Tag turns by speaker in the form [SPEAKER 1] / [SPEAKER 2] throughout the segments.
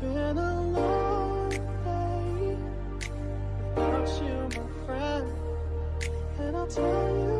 [SPEAKER 1] been a long day without you, my friend, and I'll tell you.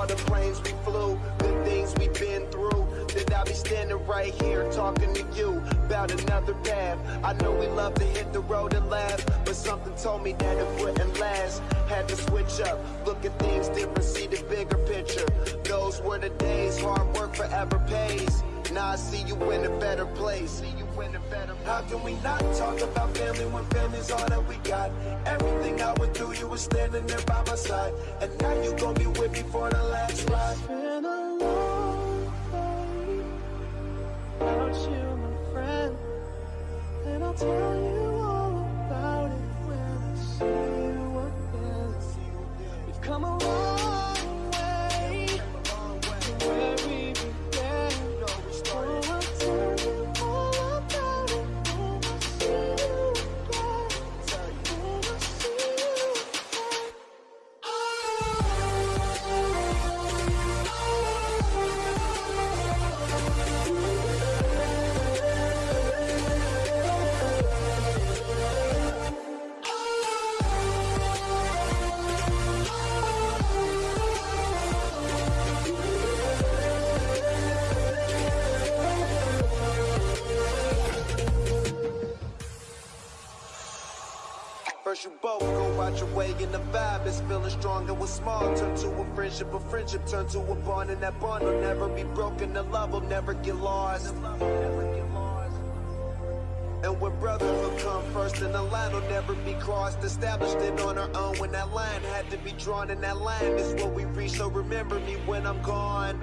[SPEAKER 1] All
[SPEAKER 2] the planes we flew, the things we've been through. That I'll be standing right here talking to you about another path. I know we love to hit the road and laugh, but something told me that it wouldn't last. Had to switch up, look at things different, see the bigger picture. Those were the days, hard work forever pays. Now I see you in a better place. See you in a better place. How can we not talk about family when family's all that we got? Everything I went through, you were standing there by my side, and now you gon' be with me for the last ride.
[SPEAKER 1] Been a long way without you, my friend. And I'll tell
[SPEAKER 2] You both go out your way and the vibe is feeling strong and what's small turn to a friendship, a friendship turn to a bond and that bond will never be broken, the love will never get lost. And when brotherhood come first and the line will never be crossed. Established it on our own when that line had to be drawn And that line is what we reach. So remember me when I'm gone